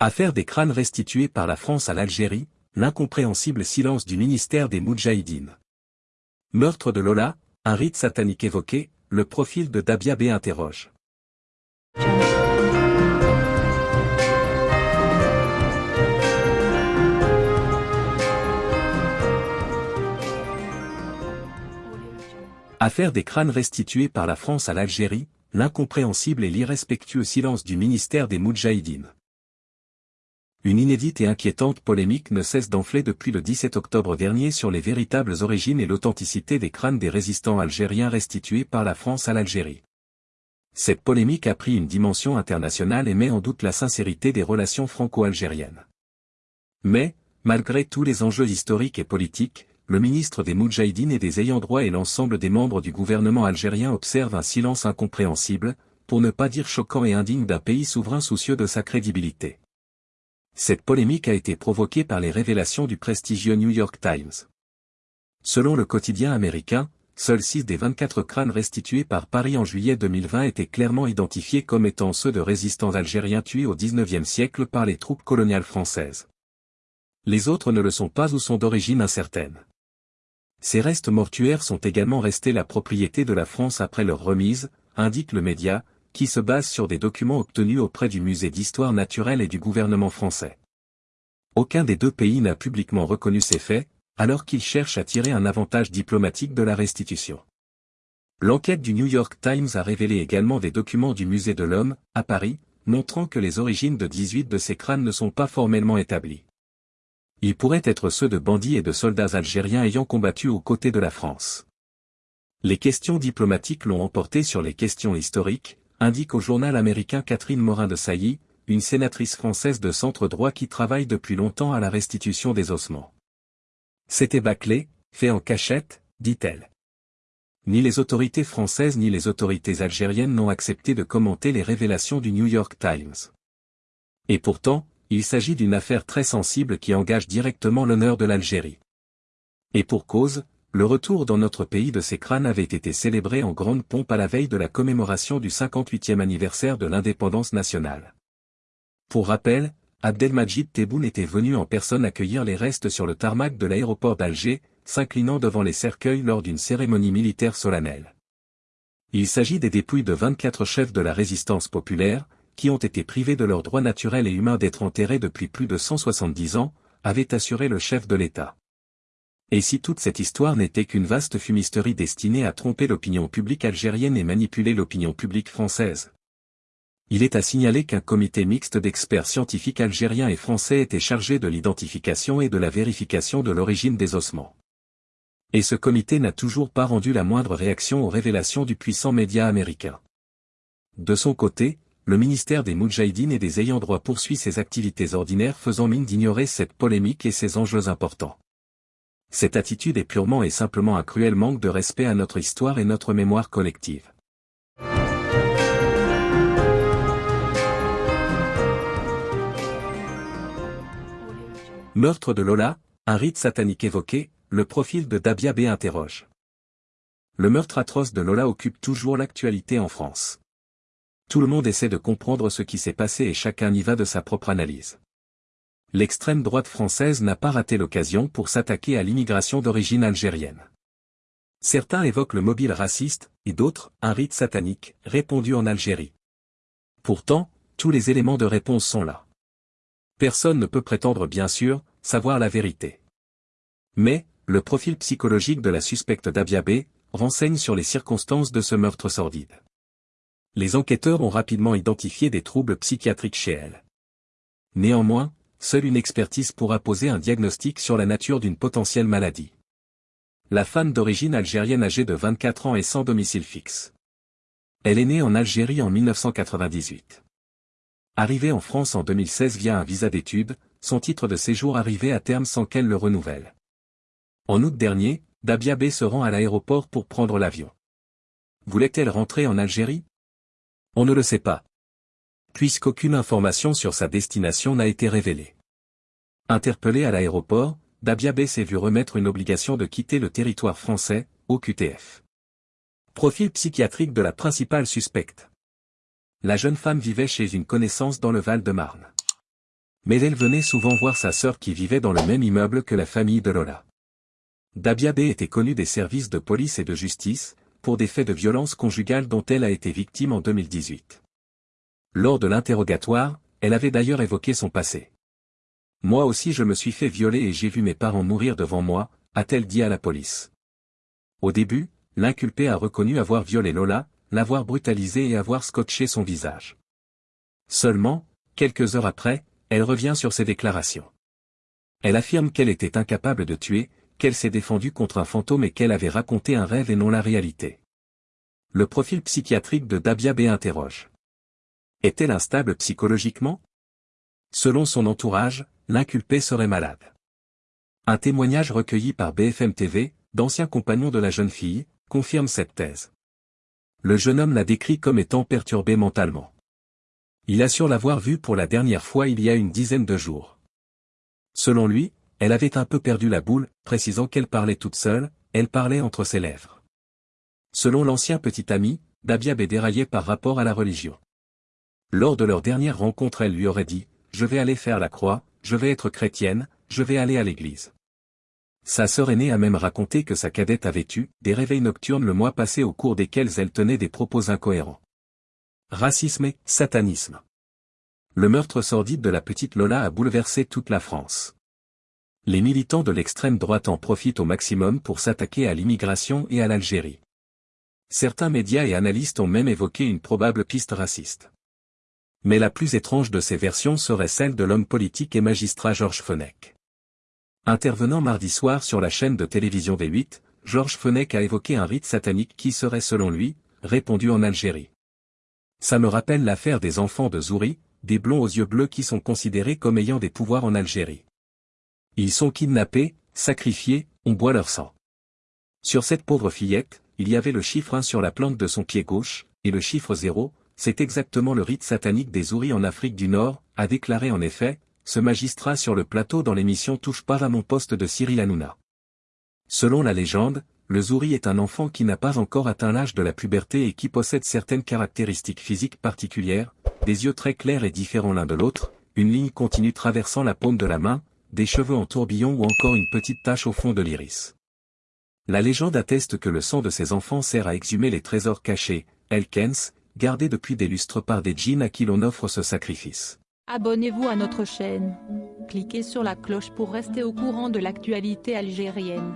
Affaire des crânes restitués par la France à l'Algérie, l'incompréhensible silence du ministère des Moudjahidines. Meurtre de Lola, un rite satanique évoqué, le profil de Dabia B interroge. Affaire des crânes restitués par la France à l'Algérie, l'incompréhensible et l'irrespectueux silence du ministère des Moudjahidines. Une inédite et inquiétante polémique ne cesse d'enfler depuis le 17 octobre dernier sur les véritables origines et l'authenticité des crânes des résistants algériens restitués par la France à l'Algérie. Cette polémique a pris une dimension internationale et met en doute la sincérité des relations franco-algériennes. Mais, malgré tous les enjeux historiques et politiques, le ministre des Moudjahidines et des ayants droit et l'ensemble des membres du gouvernement algérien observent un silence incompréhensible, pour ne pas dire choquant et indigne d'un pays souverain soucieux de sa crédibilité. Cette polémique a été provoquée par les révélations du prestigieux New York Times. Selon le quotidien américain, seuls 6 des 24 crânes restitués par Paris en juillet 2020 étaient clairement identifiés comme étant ceux de résistants algériens tués au XIXe siècle par les troupes coloniales françaises. Les autres ne le sont pas ou sont d'origine incertaine. Ces restes mortuaires sont également restés la propriété de la France après leur remise, indique le média, qui se base sur des documents obtenus auprès du musée d'histoire naturelle et du gouvernement français. Aucun des deux pays n'a publiquement reconnu ces faits, alors qu'ils cherchent à tirer un avantage diplomatique de la restitution. L'enquête du New York Times a révélé également des documents du musée de l'homme, à Paris, montrant que les origines de 18 de ces crânes ne sont pas formellement établies. Ils pourraient être ceux de bandits et de soldats algériens ayant combattu aux côtés de la France. Les questions diplomatiques l'ont emporté sur les questions historiques, indique au journal américain Catherine Morin de Sailly, une sénatrice française de centre droit qui travaille depuis longtemps à la restitution des ossements. C'était bâclé, fait en cachette, dit-elle. Ni les autorités françaises ni les autorités algériennes n'ont accepté de commenter les révélations du New York Times. Et pourtant, il s'agit d'une affaire très sensible qui engage directement l'honneur de l'Algérie. Et pour cause, le retour dans notre pays de ces crânes avait été célébré en grande pompe à la veille de la commémoration du 58e anniversaire de l'indépendance nationale. Pour rappel, Abdelmajid Tebboune était venu en personne accueillir les restes sur le tarmac de l'aéroport d'Alger, s'inclinant devant les cercueils lors d'une cérémonie militaire solennelle. Il s'agit des dépouilles de 24 chefs de la résistance populaire, qui ont été privés de leurs droits naturels et humains d'être enterrés depuis plus de 170 ans, avait assuré le chef de l'État. Et si toute cette histoire n'était qu'une vaste fumisterie destinée à tromper l'opinion publique algérienne et manipuler l'opinion publique française Il est à signaler qu'un comité mixte d'experts scientifiques algériens et français était chargé de l'identification et de la vérification de l'origine des ossements. Et ce comité n'a toujours pas rendu la moindre réaction aux révélations du puissant média américain. De son côté, le ministère des Moudjahidines et des ayants droit poursuit ses activités ordinaires faisant mine d'ignorer cette polémique et ses enjeux importants. Cette attitude est purement et simplement un cruel manque de respect à notre histoire et notre mémoire collective. Meurtre de Lola, un rite satanique évoqué, le profil de Dabia B interroge. Le meurtre atroce de Lola occupe toujours l'actualité en France. Tout le monde essaie de comprendre ce qui s'est passé et chacun y va de sa propre analyse. L'extrême droite française n'a pas raté l'occasion pour s'attaquer à l'immigration d'origine algérienne. Certains évoquent le mobile raciste, et d'autres, un rite satanique, répondu en Algérie. Pourtant, tous les éléments de réponse sont là. Personne ne peut prétendre bien sûr, savoir la vérité. Mais, le profil psychologique de la suspecte Dabiabé, renseigne sur les circonstances de ce meurtre sordide les enquêteurs ont rapidement identifié des troubles psychiatriques chez elle. Néanmoins, seule une expertise pourra poser un diagnostic sur la nature d'une potentielle maladie. La femme d'origine algérienne âgée de 24 ans est sans domicile fixe. Elle est née en Algérie en 1998. Arrivée en France en 2016 via un visa d'études, son titre de séjour arrivait à terme sans qu'elle le renouvelle. En août dernier, Dabia B se rend à l'aéroport pour prendre l'avion. Voulait-elle rentrer en Algérie? On ne le sait pas. Puisqu'aucune information sur sa destination n'a été révélée. Interpellé à l'aéroport, Dabiabé s'est vu remettre une obligation de quitter le territoire français, au QTF. Profil psychiatrique de la principale suspecte. La jeune femme vivait chez une connaissance dans le Val-de-Marne. Mais elle venait souvent voir sa sœur qui vivait dans le même immeuble que la famille de Lola. Dabia B était connue des services de police et de justice, pour des faits de violence conjugale dont elle a été victime en 2018. Lors de l'interrogatoire, elle avait d'ailleurs évoqué son passé. Moi aussi je me suis fait violer et j'ai vu mes parents mourir devant moi, a-t-elle dit à la police. Au début, l'inculpé a reconnu avoir violé Lola, l'avoir brutalisée et avoir scotché son visage. Seulement, quelques heures après, elle revient sur ses déclarations. Elle affirme qu'elle était incapable de tuer, qu'elle s'est défendue contre un fantôme et qu'elle avait raconté un rêve et non la réalité. Le profil psychiatrique de Dabia B interroge. Est-elle instable psychologiquement? Selon son entourage, l'inculpé serait malade. Un témoignage recueilli par BFM TV, d'anciens compagnons de la jeune fille, confirme cette thèse. Le jeune homme la décrit comme étant perturbé mentalement. Il assure l'avoir vue pour la dernière fois il y a une dizaine de jours. Selon lui, elle avait un peu perdu la boule, précisant qu'elle parlait toute seule, elle parlait entre ses lèvres. Selon l'ancien petit ami, Dabiab est déraillé par rapport à la religion. Lors de leur dernière rencontre elle lui aurait dit, je vais aller faire la croix, je vais être chrétienne, je vais aller à l'église. Sa sœur aînée a même raconté que sa cadette avait eu des réveils nocturnes le mois passé au cours desquels elle tenait des propos incohérents. Racisme et satanisme. Le meurtre sordide de la petite Lola a bouleversé toute la France. Les militants de l'extrême droite en profitent au maximum pour s'attaquer à l'immigration et à l'Algérie. Certains médias et analystes ont même évoqué une probable piste raciste. Mais la plus étrange de ces versions serait celle de l'homme politique et magistrat Georges Fenech. Intervenant mardi soir sur la chaîne de télévision V8, Georges Fenech a évoqué un rite satanique qui serait selon lui, répandu en Algérie. Ça me rappelle l'affaire des enfants de Zouri, des blonds aux yeux bleus qui sont considérés comme ayant des pouvoirs en Algérie. Ils sont kidnappés, sacrifiés, on boit leur sang. Sur cette pauvre fillette, il y avait le chiffre 1 sur la plante de son pied gauche, et le chiffre 0, c'est exactement le rite satanique des Ouris en Afrique du Nord, a déclaré en effet, ce magistrat sur le plateau dans l'émission Touche pas à mon poste de Cyril Hanouna. Selon la légende, le Zouri est un enfant qui n'a pas encore atteint l'âge de la puberté et qui possède certaines caractéristiques physiques particulières, des yeux très clairs et différents l'un de l'autre, une ligne continue traversant la paume de la main, des cheveux en tourbillon ou encore une petite tache au fond de l'iris. La légende atteste que le sang de ces enfants sert à exhumer les trésors cachés, Elkens, gardé depuis des lustres par des djinns à qui l'on offre ce sacrifice. Abonnez-vous à notre chaîne. Cliquez sur la cloche pour rester au courant de l'actualité algérienne.